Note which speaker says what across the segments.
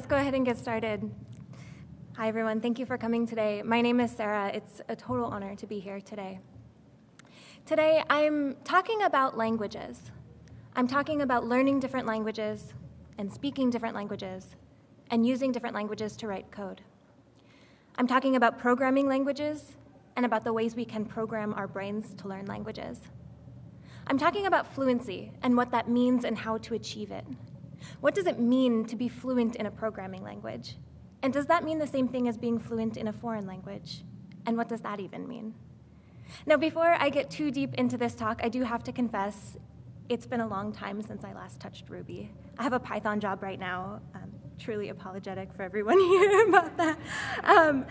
Speaker 1: Let's go ahead and get started. Hi, everyone. Thank you for coming today. My name is Sarah. It's a total honor to be here today. Today, I'm talking about languages. I'm talking about learning different languages and speaking different languages and using different languages to write code. I'm talking about programming languages and about the ways we can program our brains to learn languages. I'm talking about fluency and what that means and how to achieve it. What does it mean to be fluent in a programming language? And does that mean the same thing as being fluent in a foreign language? And what does that even mean? Now, before I get too deep into this talk, I do have to confess it's been a long time since I last touched Ruby. I have a Python job right now. I'm truly apologetic for everyone here about that. Um,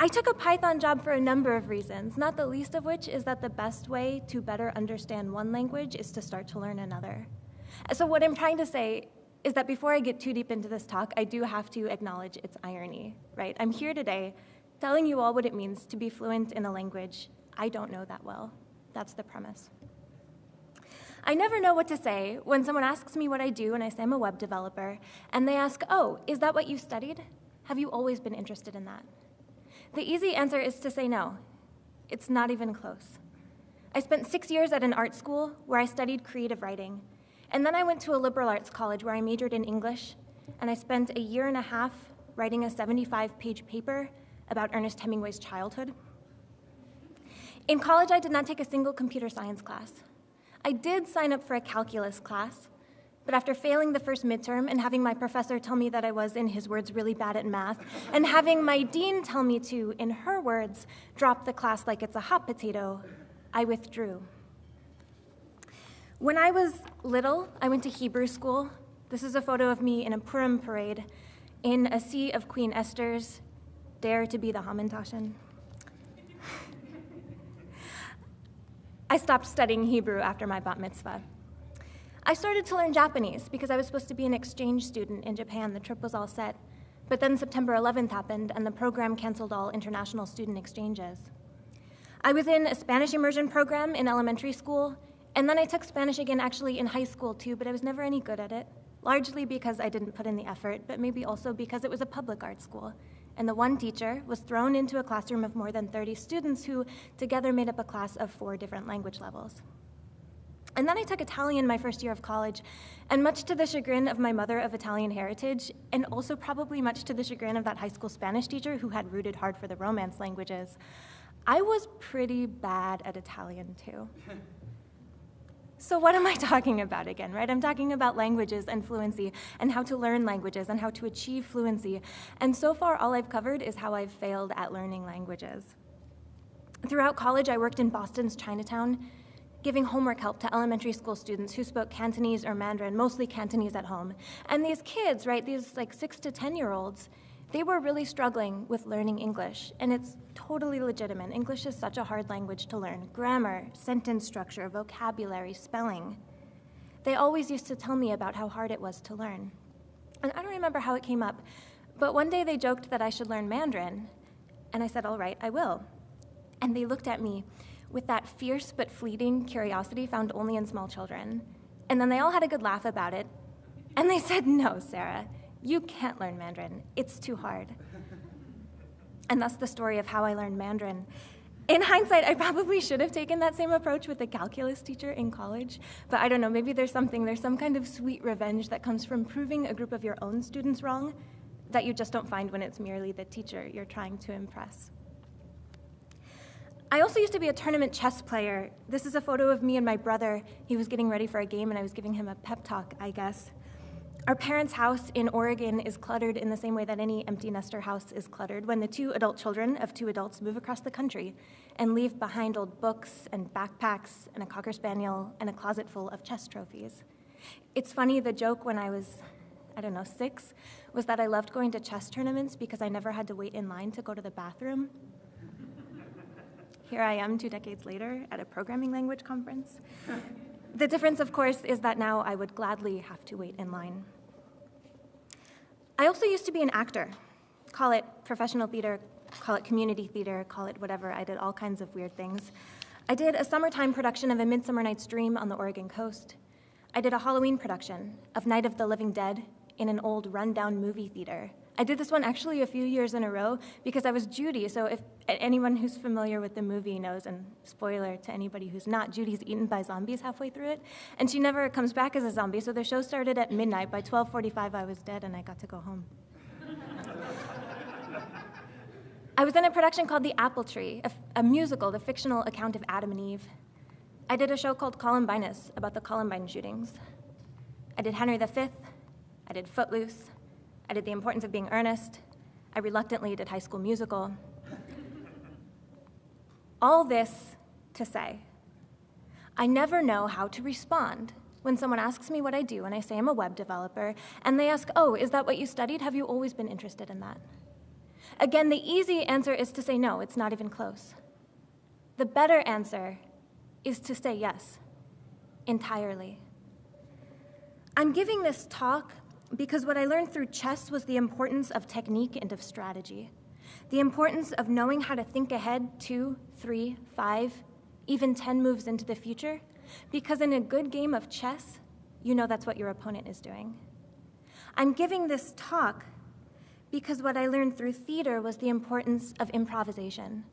Speaker 1: I took a Python job for a number of reasons, not the least of which is that the best way to better understand one language is to start to learn another. So, what I'm trying to say is that before I get too deep into this talk, I do have to acknowledge its irony, right? I'm here today telling you all what it means to be fluent in a language I don't know that well. That's the premise. I never know what to say when someone asks me what I do and I say I'm a web developer, and they ask, Oh, is that what you studied? Have you always been interested in that? The easy answer is to say no. It's not even close. I spent six years at an art school where I studied creative writing, and then I went to a liberal arts college where I majored in English, and I spent a year and a half writing a 75 page paper about Ernest Hemingway's childhood. In college, I did not take a single computer science class. I did sign up for a calculus class, but after failing the first midterm and having my professor tell me that I was, in his words, really bad at math, and having my dean tell me to, in her words, drop the class like it's a hot potato, I withdrew. When I was little, I went to Hebrew school. This is a photo of me in a Purim parade in a sea of Queen Esther's, dare to be the Hamantashen. I stopped studying Hebrew after my bat mitzvah. I started to learn Japanese because I was supposed to be an exchange student in Japan. The trip was all set. But then September 11th happened, and the program canceled all international student exchanges. I was in a Spanish immersion program in elementary school, and then I took Spanish again actually in high school too, but I was never any good at it, largely because I didn't put in the effort, but maybe also because it was a public art school. And the one teacher was thrown into a classroom of more than 30 students who together made up a class of four different language levels. And then I took Italian my first year of college, and much to the chagrin of my mother of Italian heritage, and also probably much to the chagrin of that high school Spanish teacher who had rooted hard for the Romance languages, I was pretty bad at Italian too. So, what am I talking about again, right? I'm talking about languages and fluency and how to learn languages and how to achieve fluency. And so far, all I've covered is how I've failed at learning languages. Throughout college, I worked in Boston's Chinatown giving homework help to elementary school students who spoke Cantonese or Mandarin, mostly Cantonese at home. And these kids, right, these like six to 10 year olds, they were really struggling with learning English, and it's totally legitimate. English is such a hard language to learn grammar, sentence structure, vocabulary, spelling. They always used to tell me about how hard it was to learn. And I don't remember how it came up, but one day they joked that I should learn Mandarin, and I said, All right, I will. And they looked at me with that fierce but fleeting curiosity found only in small children. And then they all had a good laugh about it. And they said, No, Sarah, you can't learn Mandarin. It's too hard. And that's the story of how I learned Mandarin. In hindsight, I probably should have taken that same approach with a calculus teacher in college, but I don't know, maybe there's something, there's some kind of sweet revenge that comes from proving a group of your own students wrong that you just don't find when it's merely the teacher you're trying to impress. I also used to be a tournament chess player. This is a photo of me and my brother. He was getting ready for a game, and I was giving him a pep talk, I guess. Our parents' house in Oregon is cluttered in the same way that any empty nester house is cluttered when the two adult children of two adults move across the country and leave behind old books and backpacks and a cocker spaniel and a closet full of chess trophies. It's funny, the joke when I was, I don't know, six, was that I loved going to chess tournaments because I never had to wait in line to go to the bathroom. Here I am two decades later at a programming language conference. The difference, of course, is that now I would gladly have to wait in line. I also used to be an actor. Call it professional theater, call it community theater, call it whatever. I did all kinds of weird things. I did a summertime production of A Midsummer Night's Dream on the Oregon coast. I did a Halloween production of Night of the Living Dead in an old rundown movie theater. I did this one actually a few years in a row because I was Judy. So if anyone who's familiar with the movie knows, and spoiler to anybody who's not, Judy's eaten by zombies halfway through it, and she never comes back as a zombie. So the show started at midnight. By 12:45, I was dead, and I got to go home. I was in a production called The Apple Tree, a, a musical, the fictional account of Adam and Eve. I did a show called Columbinus about the Columbine shootings. I did Henry V. I did Footloose. I did The Importance of Being Earnest. I reluctantly did High School Musical. All this to say, I never know how to respond when someone asks me what I do and I say I'm a web developer, and they ask, Oh, is that what you studied? Have you always been interested in that? Again, the easy answer is to say no, it's not even close. The better answer is to say yes, entirely. I'm giving this talk because what I learned through chess was the importance of technique and of strategy, the importance of knowing how to think ahead two, three, five, even 10 moves into the future, because in a good game of chess, you know that's what your opponent is doing. I'm giving this talk because what I learned through theater was the importance of improvisation,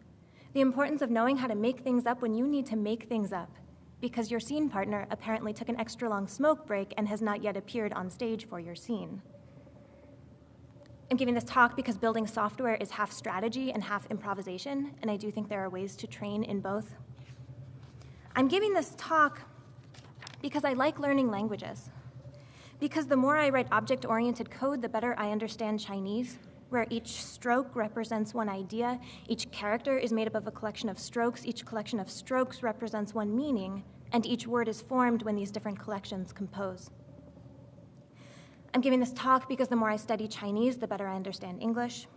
Speaker 1: the importance of knowing how to make things up when you need to make things up, because your scene partner apparently took an extra long smoke break and has not yet appeared on stage for your scene. I'm giving this talk because building software is half strategy and half improvisation, and I do think there are ways to train in both. I'm giving this talk because I like learning languages. Because the more I write object oriented code, the better I understand Chinese, where each stroke represents one idea, each character is made up of a collection of strokes, each collection of strokes represents one meaning, and each word is formed when these different collections compose. I'm giving this talk because the more I study Chinese, the better I understand English.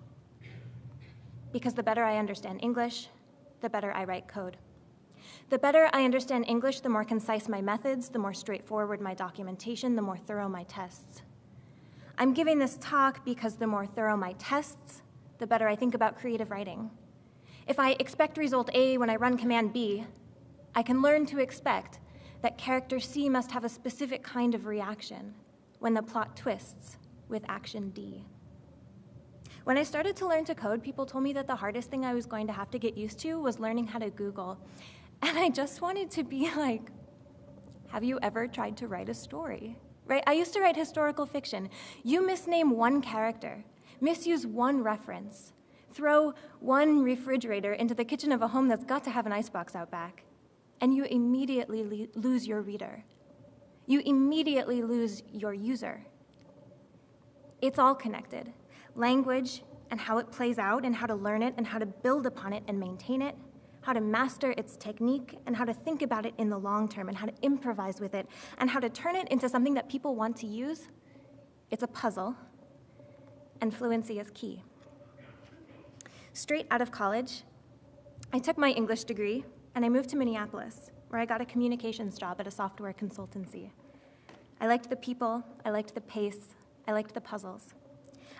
Speaker 1: Because the better I understand English, the better I write code. The better I understand English, the more concise my methods, the more straightforward my documentation, the more thorough my tests. I'm giving this talk because the more thorough my tests, the better I think about creative writing. If I expect result A when I run command B, I can learn to expect that character C must have a specific kind of reaction when the plot twists with action D. When I started to learn to code, people told me that the hardest thing I was going to have to get used to was learning how to Google. And I just wanted to be like, have you ever tried to write a story? Right? I used to write historical fiction. You misname one character, misuse one reference, throw one refrigerator into the kitchen of a home that's got to have an icebox out back, and you immediately le- lose your reader. You immediately lose your user. It's all connected. Language and how it plays out, and how to learn it, and how to build upon it and maintain it how to master its technique, and how to think about it in the long term, and how to improvise with it, and how to turn it into something that people want to use, it's a puzzle, and fluency is key. Straight out of college, I took my English degree and I moved to Minneapolis, where I got a communications job at a software consultancy. I liked the people, I liked the pace, I liked the puzzles.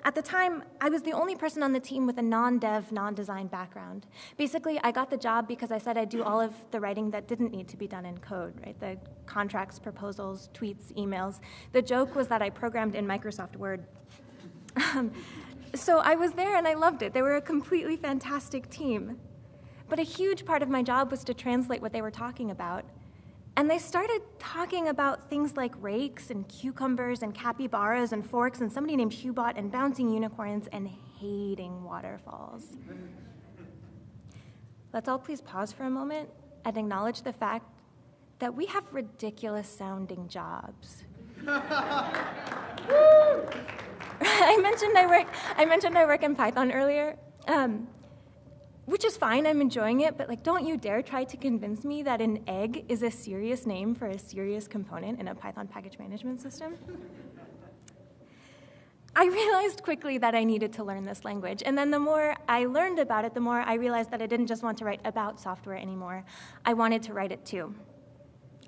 Speaker 1: At the time, I was the only person on the team with a non dev, non design background. Basically, I got the job because I said I'd do all of the writing that didn't need to be done in code, right? The contracts, proposals, tweets, emails. The joke was that I programmed in Microsoft Word. So I was there and I loved it. They were a completely fantastic team. But a huge part of my job was to translate what they were talking about and they started talking about things like rakes and cucumbers and capybaras and forks and somebody named Hubot and bouncing unicorns and hating waterfalls. Let's all please pause for a moment and acknowledge the fact that we have ridiculous sounding jobs. I mentioned I work. I mentioned I work in Python earlier. Um, which is fine, I'm enjoying it, but like don't you dare try to convince me that an egg is a serious name for a serious component in a Python package management system. I realized quickly that I needed to learn this language. And then the more I learned about it, the more I realized that I didn't just want to write about software anymore. I wanted to write it too.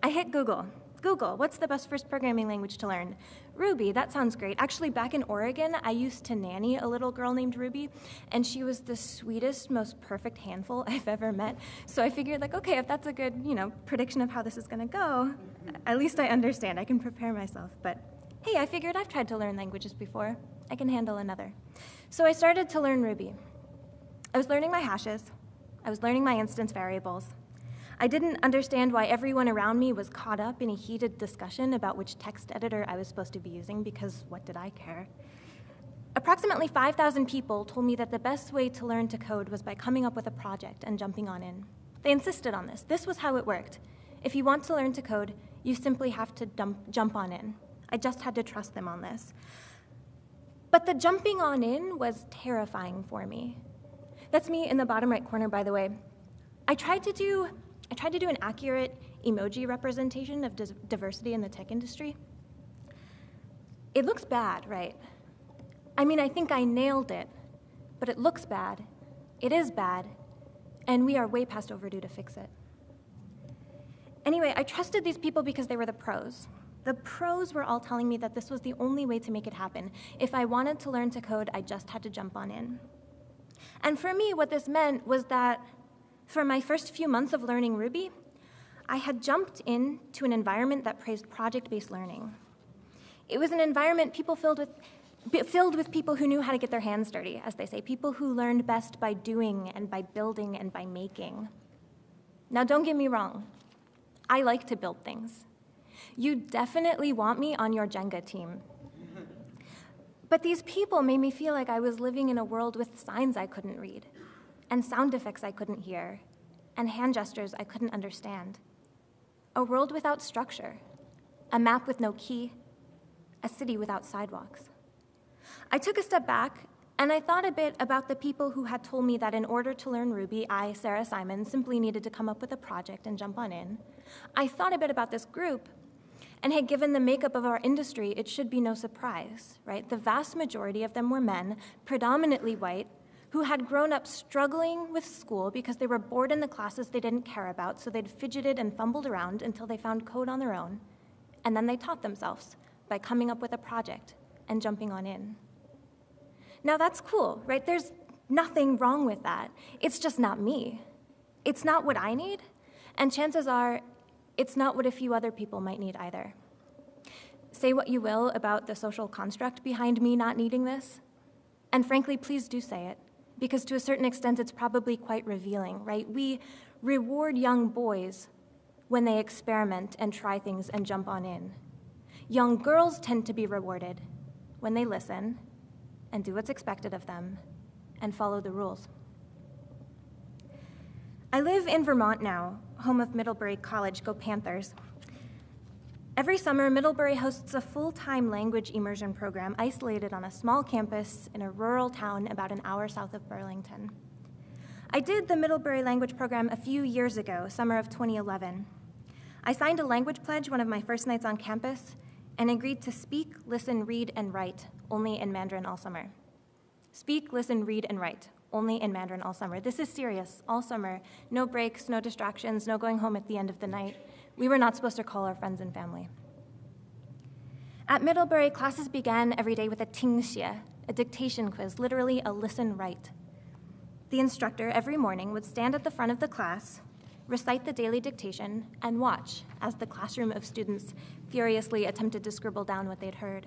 Speaker 1: I hit Google Google, what's the best first programming language to learn? Ruby, that sounds great. Actually, back in Oregon, I used to nanny a little girl named Ruby, and she was the sweetest, most perfect handful I've ever met. So I figured, like, okay, if that's a good, you know, prediction of how this is going to go, at least I understand. I can prepare myself. But hey, I figured I've tried to learn languages before. I can handle another. So I started to learn Ruby. I was learning my hashes, I was learning my instance variables. I didn't understand why everyone around me was caught up in a heated discussion about which text editor I was supposed to be using, because what did I care? Approximately 5,000 people told me that the best way to learn to code was by coming up with a project and jumping on in. They insisted on this. This was how it worked. If you want to learn to code, you simply have to dump, jump on in. I just had to trust them on this. But the jumping on in was terrifying for me. That's me in the bottom right corner, by the way. I tried to do, I tried to do an accurate emoji representation of diversity in the tech industry. It looks bad, right? I mean, I think I nailed it, but it looks bad. It is bad, and we are way past overdue to fix it. Anyway, I trusted these people because they were the pros. The pros were all telling me that this was the only way to make it happen. If I wanted to learn to code, I just had to jump on in. And for me, what this meant was that for my first few months of learning Ruby, I had jumped into an environment that praised project based learning. It was an environment people filled with, filled with people who knew how to get their hands dirty, as they say, people who learned best by doing and by building and by making. Now, don't get me wrong, I like to build things. You definitely want me on your Jenga team. But these people made me feel like I was living in a world with signs I couldn't read, and sound effects I couldn't hear, and hand gestures I couldn't understand. A world without structure, a map with no key, a city without sidewalks. I took a step back and I thought a bit about the people who had told me that in order to learn Ruby, I, Sarah Simon, simply needed to come up with a project and jump on in. I thought a bit about this group and had given the makeup of our industry, it should be no surprise, right? The vast majority of them were men, predominantly white, who had grown up struggling with school because they were bored in the classes they didn't care about, so they'd fidgeted and fumbled around until they found code on their own. And then they taught themselves by coming up with a project and jumping on in. Now that's cool, right? There's nothing wrong with that. It's just not me. It's not what I need, and chances are it's not what a few other people might need either. Say what you will about the social construct behind me not needing this, and frankly, please do say it, because to a certain extent, it's probably quite revealing, right? We reward young boys when they experiment and try things and jump on in. Young girls tend to be rewarded when they listen and do what's expected of them and follow the rules. I live in Vermont now, home of Middlebury College, go Panthers. Every summer, Middlebury hosts a full time language immersion program isolated on a small campus in a rural town about an hour south of Burlington. I did the Middlebury language program a few years ago, summer of 2011. I signed a language pledge one of my first nights on campus and agreed to speak, listen, read, and write only in Mandarin all summer. Speak, listen, read, and write only in Mandarin all summer. This is serious, all summer. No breaks, no distractions, no going home at the end of the night. We were not supposed to call our friends and family. At Middlebury, classes began every day with a tingxie, a dictation quiz, literally a listen write. The instructor every morning would stand at the front of the class, recite the daily dictation, and watch as the classroom of students furiously attempted to scribble down what they'd heard.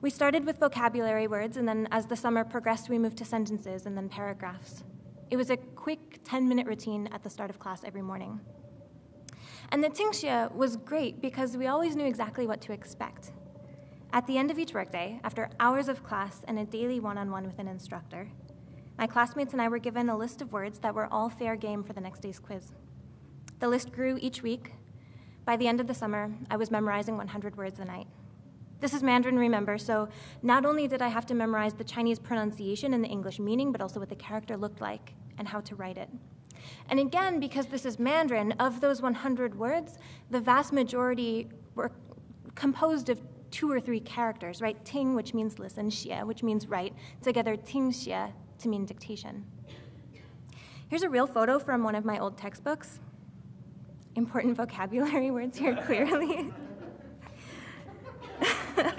Speaker 1: We started with vocabulary words, and then as the summer progressed, we moved to sentences and then paragraphs. It was a quick 10 minute routine at the start of class every morning. And the Tingxie was great because we always knew exactly what to expect. At the end of each workday, after hours of class and a daily one on one with an instructor, my classmates and I were given a list of words that were all fair game for the next day's quiz. The list grew each week. By the end of the summer, I was memorizing 100 words a night. This is Mandarin, remember, so not only did I have to memorize the Chinese pronunciation and the English meaning, but also what the character looked like and how to write it. And again, because this is Mandarin, of those 100 words, the vast majority were composed of two or three characters, right? Ting, which means listen, xie, which means write, together ting xie to mean dictation. Here's a real photo from one of my old textbooks. Important vocabulary words here, clearly.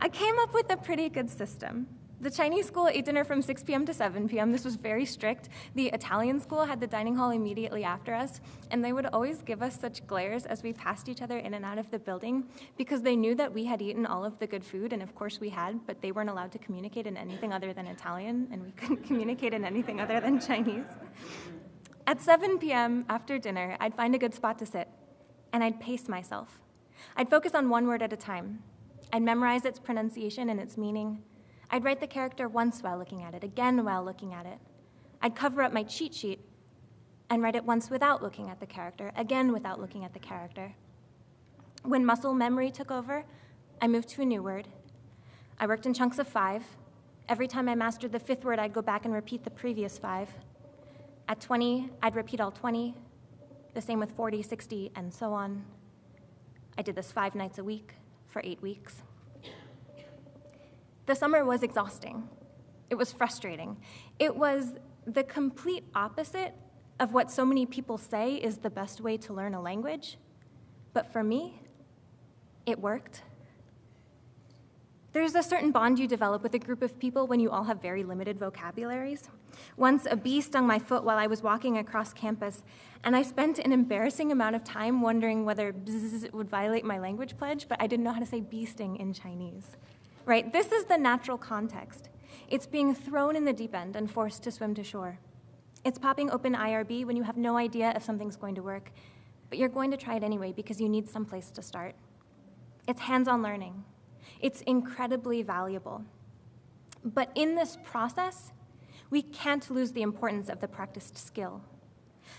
Speaker 1: I came up with a pretty good system. The Chinese school ate dinner from 6 p.m. to 7 p.m. This was very strict. The Italian school had the dining hall immediately after us, and they would always give us such glares as we passed each other in and out of the building because they knew that we had eaten all of the good food, and of course we had, but they weren't allowed to communicate in anything other than Italian, and we couldn't communicate in anything other than Chinese. At 7 p.m. after dinner, I'd find a good spot to sit, and I'd pace myself. I'd focus on one word at a time. I'd memorize its pronunciation and its meaning. I'd write the character once while looking at it, again while looking at it. I'd cover up my cheat sheet and write it once without looking at the character, again without looking at the character. When muscle memory took over, I moved to a new word. I worked in chunks of five. Every time I mastered the fifth word, I'd go back and repeat the previous five. At 20, I'd repeat all 20, the same with 40, 60, and so on. I did this five nights a week for eight weeks. The summer was exhausting. It was frustrating. It was the complete opposite of what so many people say is the best way to learn a language. But for me, it worked. There's a certain bond you develop with a group of people when you all have very limited vocabularies. Once a bee stung my foot while I was walking across campus, and I spent an embarrassing amount of time wondering whether bzz would violate my language pledge, but I didn't know how to say bee sting in Chinese right? This is the natural context. It's being thrown in the deep end and forced to swim to shore. It's popping open IRB when you have no idea if something's going to work, but you're going to try it anyway because you need some place to start. It's hands on learning. It's incredibly valuable. But in this process, we can't lose the importance of the practiced skill.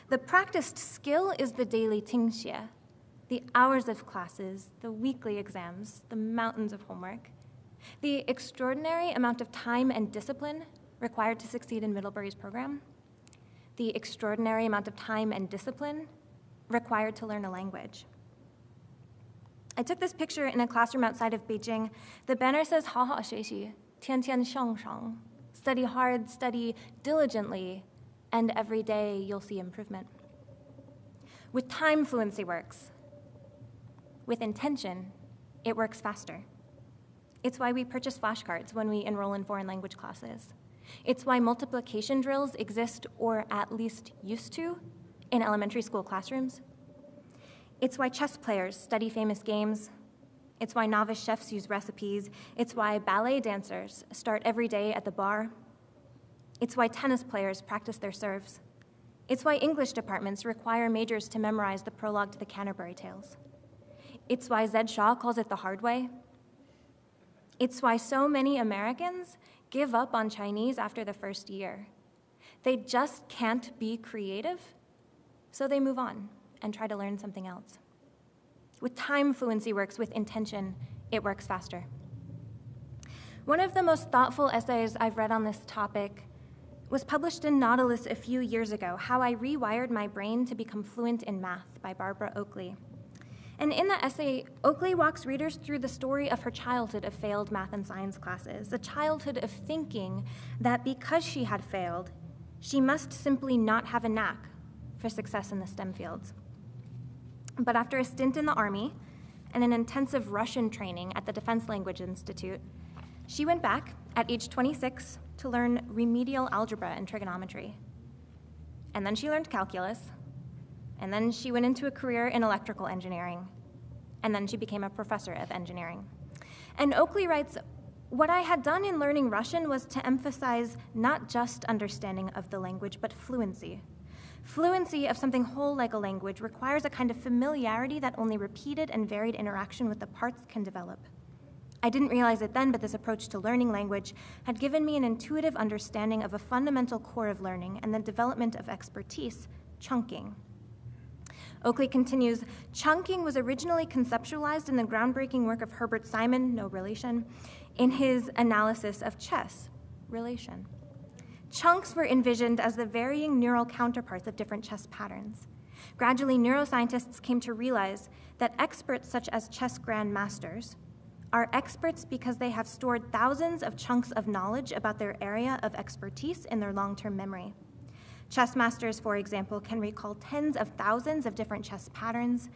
Speaker 1: The practiced skill is the daily tingxie, the hours of classes, the weekly exams, the mountains of homework The extraordinary amount of time and discipline required to succeed in Middlebury's program, the extraordinary amount of time and discipline required to learn a language. I took this picture in a classroom outside of Beijing. The banner says 好好学习,天天向上, study hard, study diligently, and every day you'll see improvement. With time, fluency works. With intention, it works faster. It's why we purchase flashcards when we enroll in foreign language classes. It's why multiplication drills exist, or at least used to, in elementary school classrooms. It's why chess players study famous games. It's why novice chefs use recipes. It's why ballet dancers start every day at the bar. It's why tennis players practice their serves. It's why English departments require majors to memorize the prologue to the Canterbury Tales. It's why Zed Shaw calls it the hard way, it's why so many Americans give up on Chinese after the first year. They just can't be creative, so they move on and try to learn something else. With time, fluency works. With intention, it works faster. One of the most thoughtful essays I've read on this topic was published in Nautilus a few years ago How I Rewired My Brain to Become Fluent in Math by Barbara Oakley. And in the essay, Oakley walks readers through the story of her childhood of failed math and science classes, a childhood of thinking that because she had failed, she must simply not have a knack for success in the STEM fields. But after a stint in the Army and an intensive Russian training at the Defense Language Institute, she went back at age 26 to learn remedial algebra and trigonometry. And then she learned calculus, and then she went into a career in electrical engineering. And then she became a professor of engineering. And Oakley writes What I had done in learning Russian was to emphasize not just understanding of the language, but fluency. Fluency of something whole like a language requires a kind of familiarity that only repeated and varied interaction with the parts can develop. I didn't realize it then, but this approach to learning language had given me an intuitive understanding of a fundamental core of learning and the development of expertise, chunking. Oakley continues Chunking was originally conceptualized in the groundbreaking work of Herbert Simon, no relation, in his analysis of chess, relation. Chunks were envisioned as the varying neural counterparts of different chess patterns. Gradually, neuroscientists came to realize that experts such as chess grandmasters are experts because they have stored thousands of chunks of knowledge about their area of expertise in their long term memory. Chess masters, for example, can recall tens of thousands of different chess patterns.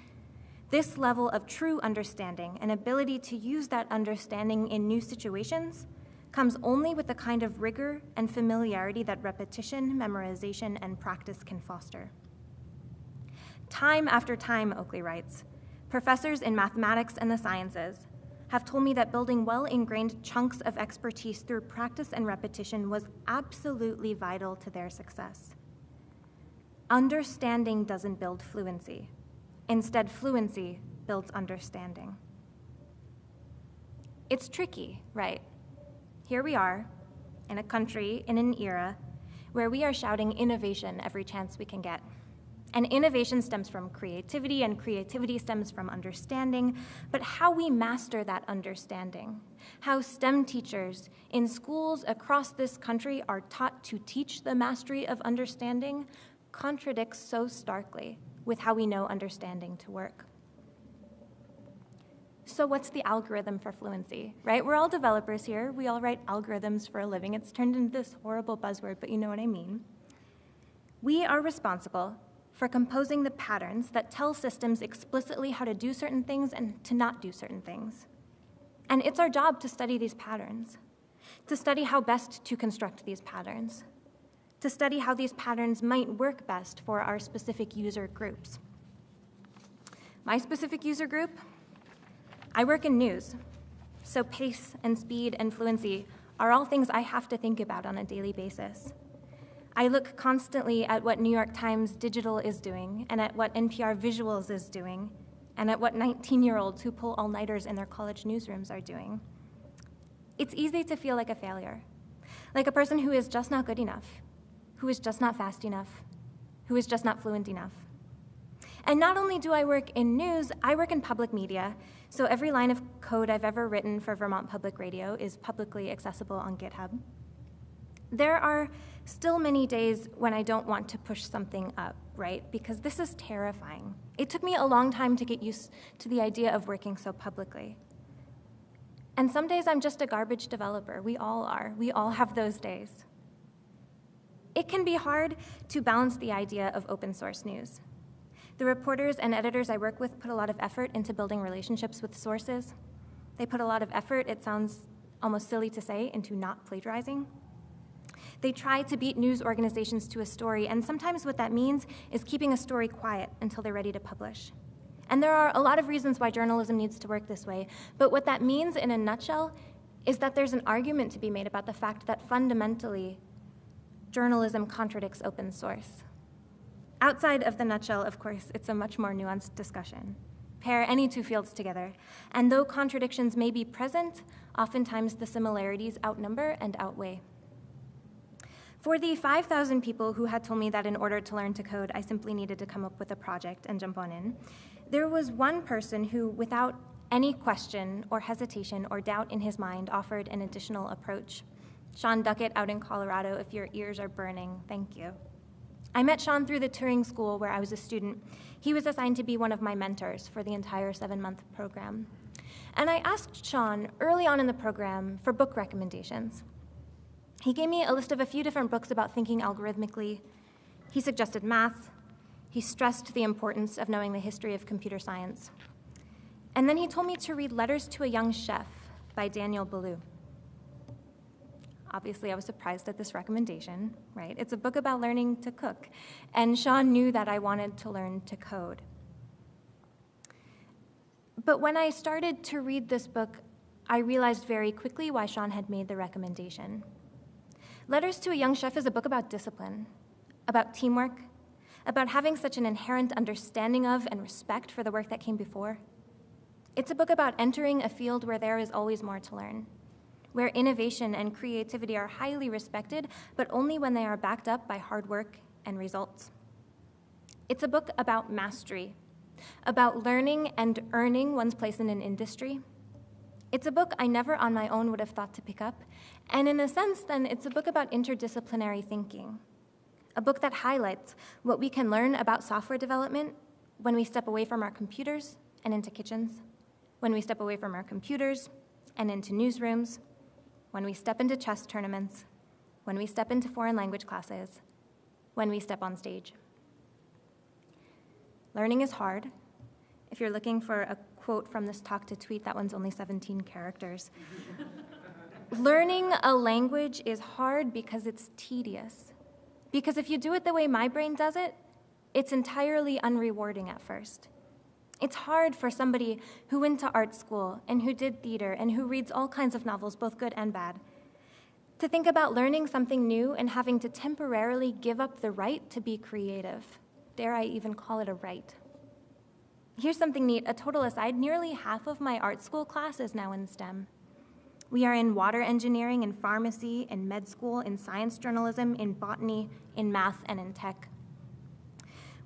Speaker 1: This level of true understanding and ability to use that understanding in new situations comes only with the kind of rigor and familiarity that repetition, memorization, and practice can foster. Time after time, Oakley writes, professors in mathematics and the sciences have told me that building well ingrained chunks of expertise through practice and repetition was absolutely vital to their success. Understanding doesn't build fluency. Instead, fluency builds understanding. It's tricky, right? Here we are, in a country, in an era, where we are shouting innovation every chance we can get. And innovation stems from creativity, and creativity stems from understanding. But how we master that understanding, how STEM teachers in schools across this country are taught to teach the mastery of understanding, contradicts so starkly with how we know understanding to work. So, what's the algorithm for fluency, right? We're all developers here. We all write algorithms for a living. It's turned into this horrible buzzword, but you know what I mean. We are responsible for composing the patterns that tell systems explicitly how to do certain things and to not do certain things. And it's our job to study these patterns, to study how best to construct these patterns, to study how these patterns might work best for our specific user groups. My specific user group, I work in news, so pace and speed and fluency are all things I have to think about on a daily basis. I look constantly at what New York Times Digital is doing, and at what NPR Visuals is doing, and at what 19 year olds who pull all nighters in their college newsrooms are doing. It's easy to feel like a failure, like a person who is just not good enough, who is just not fast enough, who is just not fluent enough. And not only do I work in news, I work in public media, so every line of code I've ever written for Vermont Public Radio is publicly accessible on GitHub. There are still many days when I don't want to push something up, right? Because this is terrifying. It took me a long time to get used to the idea of working so publicly. And some days I'm just a garbage developer. We all are. We all have those days. It can be hard to balance the idea of open source news. The reporters and editors I work with put a lot of effort into building relationships with sources. They put a lot of effort, it sounds almost silly to say, into not plagiarizing. They try to beat news organizations to a story, and sometimes what that means is keeping a story quiet until they're ready to publish. And there are a lot of reasons why journalism needs to work this way, but what that means in a nutshell is that there's an argument to be made about the fact that fundamentally, journalism contradicts open source. Outside of the nutshell, of course, it's a much more nuanced discussion. Pair any two fields together, and though contradictions may be present, oftentimes the similarities outnumber and outweigh. For the 5,000 people who had told me that in order to learn to code, I simply needed to come up with a project and jump on in, there was one person who, without any question or hesitation or doubt in his mind, offered an additional approach. Sean Duckett out in Colorado, if your ears are burning, thank you. I met Sean through the Turing School where I was a student. He was assigned to be one of my mentors for the entire seven month program. And I asked Sean early on in the program for book recommendations. He gave me a list of a few different books about thinking algorithmically. He suggested math. He stressed the importance of knowing the history of computer science. And then he told me to read Letters to a Young Chef by Daniel Boulud. Obviously, I was surprised at this recommendation, right? It's a book about learning to cook. And Sean knew that I wanted to learn to code. But when I started to read this book, I realized very quickly why Sean had made the recommendation. Letters to a Young Chef is a book about discipline, about teamwork, about having such an inherent understanding of and respect for the work that came before. It's a book about entering a field where there is always more to learn, where innovation and creativity are highly respected, but only when they are backed up by hard work and results. It's a book about mastery, about learning and earning one's place in an industry it's a book I never on my own would have thought to pick up, and in a sense, then, it's a book about interdisciplinary thinking. A book that highlights what we can learn about software development when we step away from our computers and into kitchens, when we step away from our computers and into newsrooms, when we step into chess tournaments, when we step into foreign language classes, when we step on stage. Learning is hard. If you're looking for a quote from this talk to tweet. That one's only 17 characters. Learning a language is hard because it's tedious. Because if you do it the way my brain does it, it's entirely unrewarding at first. It's hard for somebody who went to art school and who did theater and who reads all kinds of novels, both good and bad, to think about learning something new and having to temporarily give up the right to be creative. Dare I even call it a right? Here's something neat a total aside nearly half of my art school class is now in STEM. We are in water engineering, in pharmacy, in med school, in science journalism, in botany, in math, and in tech.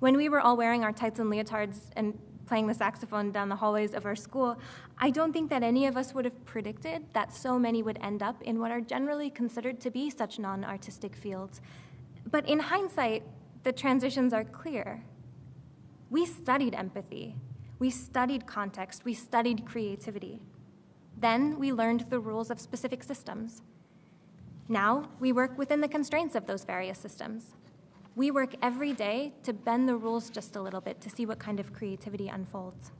Speaker 1: When we were all wearing our tights and leotards and playing the saxophone down the hallways of our school, I don't think that any of us would have predicted that so many would end up in what are generally considered to be such non artistic fields. But in hindsight, the transitions are clear. We studied empathy, we studied context, we studied creativity. Then we learned the rules of specific systems. Now we work within the constraints of those various systems. We work every day to bend the rules just a little bit to see what kind of creativity unfolds.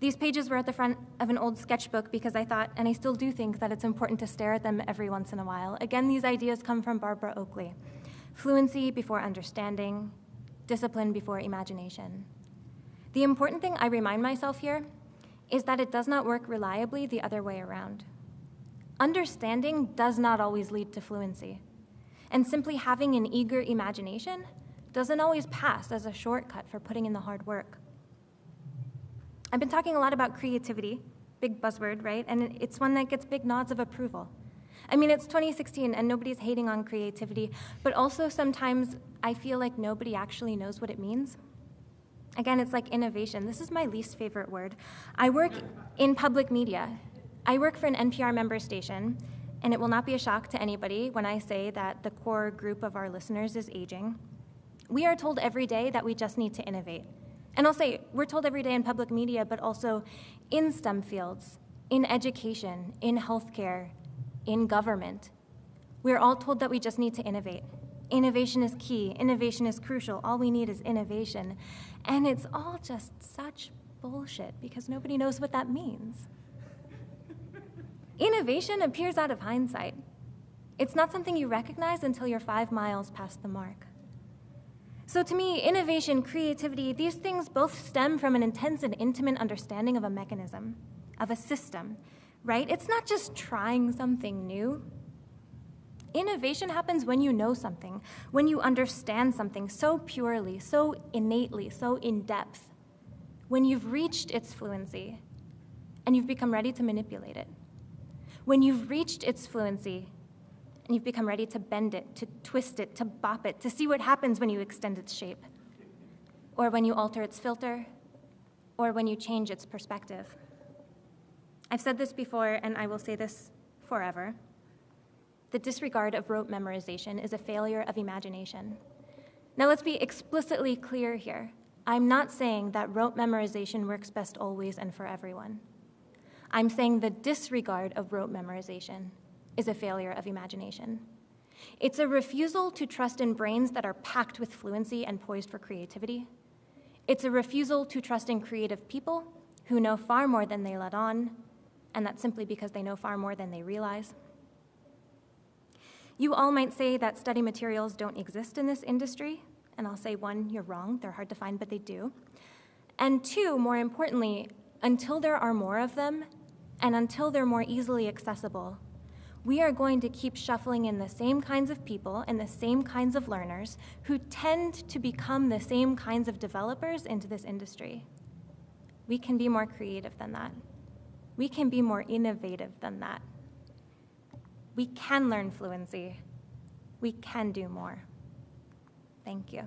Speaker 1: These pages were at the front of an old sketchbook because I thought, and I still do think, that it's important to stare at them every once in a while. Again, these ideas come from Barbara Oakley fluency before understanding, discipline before imagination. The important thing I remind myself here is that it does not work reliably the other way around. Understanding does not always lead to fluency and simply having an eager imagination doesn't always pass as a shortcut for putting in the hard work. I've been talking a lot about creativity, big buzzword, right? And it's one that gets big nods of approval. I mean, it's 2016 and nobody's hating on creativity, but also sometimes I feel like nobody actually knows what it means. Again, it's like innovation. This is my least favorite word. I work in public media. I work for an NPR member station, and it will not be a shock to anybody when I say that the core group of our listeners is aging. We are told every day that we just need to innovate. And I'll say, we're told every day in public media, but also in STEM fields, in education, in healthcare, in government. We're all told that we just need to innovate. Innovation is key, innovation is crucial. All we need is innovation. And it's all just such bullshit because nobody knows what that means. Innovation appears out of hindsight. It's not something you recognize until you're five miles past the mark. So, to me, innovation, creativity, these things both stem from an intense and intimate understanding of a mechanism, of a system, right? It's not just trying something new. Innovation happens when you know something, when you understand something so purely, so innately, so in depth, when you've reached its fluency and you've become ready to manipulate it when you've reached its fluency and you've become ready to bend it, to twist it, to bop it, to see what happens when you extend its shape, or when you alter its filter, or when you change its perspective. I've said this before, and I will say this forever. The disregard of rote memorization is a failure of imagination. Now, let's be explicitly clear here. I'm not saying that rote memorization works best always and for everyone. I'm saying the disregard of rote memorization is a failure of imagination. It's a refusal to trust in brains that are packed with fluency and poised for creativity. It's a refusal to trust in creative people who know far more than they let on, and that's simply because they know far more than they realize. You all might say that study materials don't exist in this industry, and I'll say one, you're wrong, they're hard to find, but they do. And two, more importantly, until there are more of them, and until they're more easily accessible, we are going to keep shuffling in the same kinds of people and the same kinds of learners who tend to become the same kinds of developers into this industry. We can be more creative than that. We can be more innovative than that. We can learn fluency. We can do more. Thank you.